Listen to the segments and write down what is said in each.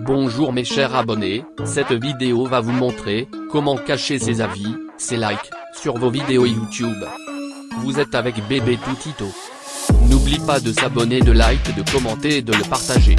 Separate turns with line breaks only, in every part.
Bonjour mes chers abonnés, cette vidéo va vous montrer, comment cacher ses avis, ses likes, sur vos vidéos YouTube. Vous êtes avec bébé Toutito. N'oublie pas de s'abonner, de like, de commenter et de le partager.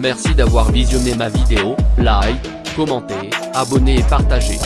Merci d'avoir visionné ma vidéo, like, commentez, abonnez et partagez.